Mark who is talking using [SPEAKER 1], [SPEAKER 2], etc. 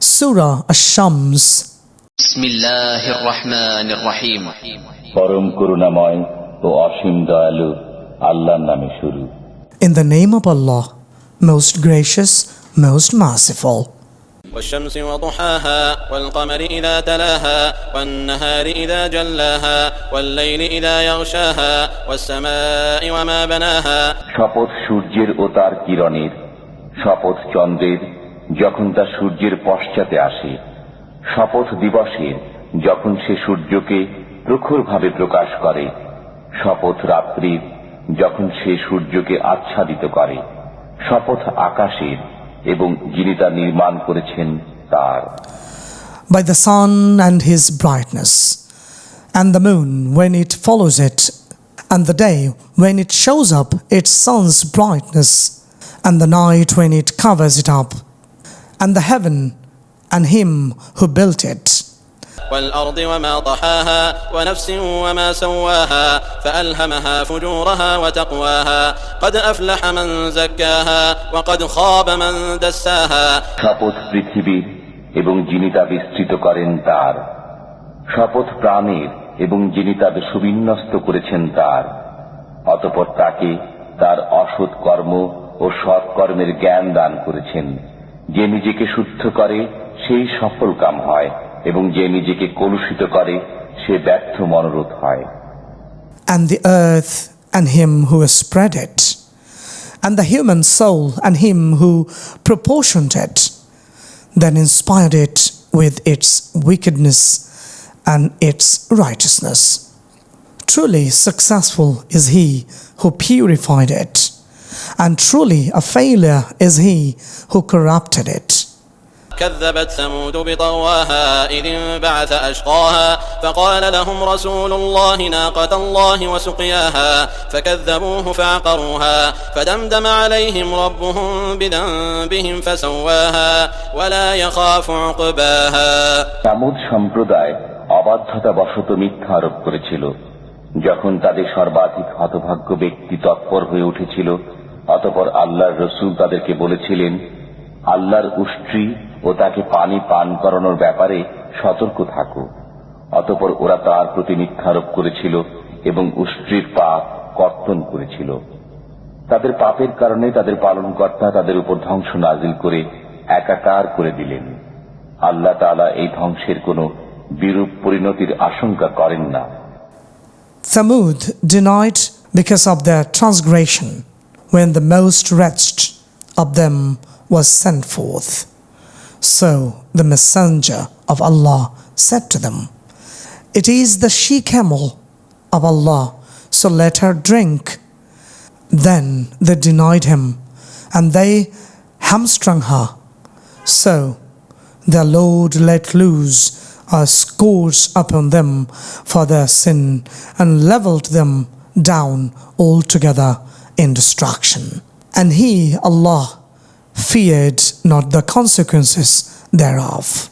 [SPEAKER 1] Surah Ash-Shams
[SPEAKER 2] بسم الله الرحمن الرحيم
[SPEAKER 3] পরম করুণাময় ও অসীম দয়ালু আল্লাহর নামে শুরু
[SPEAKER 1] In the name of Allah, most gracious, most merciful.
[SPEAKER 4] والشمس وضحاها والقمر إذا تلاها والنهار إذا جلاها والليل إذا يغشاها والسماء وما بناها
[SPEAKER 3] শপথ সূর্যের ও তার কিরণের শপথ চন্দ্রের যখন তা সূর্যের পশ্চাতে আসে, শপথ দিবসে যখন সে সূর্যকে প্রখুরভাবে প্রকাশ করে, শপথ রাত্রি যখন সে সূর্যকে আচ্ছাদিত করে, শপথ আকাশের এবং যিনি তা নির্মাণ করেছেন তার।
[SPEAKER 1] By the sun and his brightness and the moon when it follows it and the day when it shows up it sun's brightness and the night when it covers it up and the heaven and him who built it,
[SPEAKER 4] والأرض وما طحاها ونفس وما سواها فألهمها فجورها وتقواها قد أفلح من زكاها وقد خاب من دساها
[SPEAKER 3] শপথ পৃথিবীর এবং যিনি তা বিস্তৃত করেন তার শপথ প্রাণের এবং যিনি তাদের সুবিন্যস্ত করেছেন তার অতপর তাকে তার অসৎ কর্ম ও সৎ কর্মের জ্ঞান দান করেছেন যে নিজেকে শুদ্ধ করে সেই সফল কাম হয় এবং যে নিজেকে কলুষিত করে সে ব্যর্থ মনোরোধ হয়
[SPEAKER 1] and the earth and him who has spread it, and the human soul and him who proportioned it, then inspired it with its wickedness and its righteousness. Truly successful is he who purified it, and truly a failure is he who corrupted it.
[SPEAKER 4] كذبت ثمود بطواها إذ انبعث أشقاها فقال لهم رسول الله ناقة الله وسقياها فكذبوه فعقروها فدمدم عليهم ربهم بذنبهم فسواها ولا يخاف عقباها
[SPEAKER 3] Thamud সম্প্রদায় অবাধ্যতা বশত মিথ্যা আরোপ করেছিল যখন তাদের সর্বাধিক হতভাগ্য ব্যক্তি তৎপর হয়ে উঠেছিল অতপর আল্লাহর রসুল তাদেরকে বলেছিলেন, আল্লাহর উষ্ট্রি ও তাকে পানি পান করানোর ব্যাপারে সতর্ক থাকো। অতপর ওরা তার প্রতি মিথ্যারোপ করেছিল এবং উষ্ট্রির পাপ কর্তন করেছিল। তাদের পাপের কারণে তাদের পালনকর্তা তাদের উপর ধ্বংস নাজিল করে একাকার করে দিলেন। আল্লাহ তাআলা এই ধ্বংসের কোনো বিরূপ পরিণতির আশঙ্কা করেন না।
[SPEAKER 1] Thamud denied because of their transgression. When the most wretched of them was sent forth. So the messenger of Allah said to them, It is the she camel of Allah, so let her drink. Then they denied him, and they hamstrung her. So their Lord let loose a scourge upon them for their sin and leveled them down altogether in destruction. And he, Allah, feared not the consequences thereof.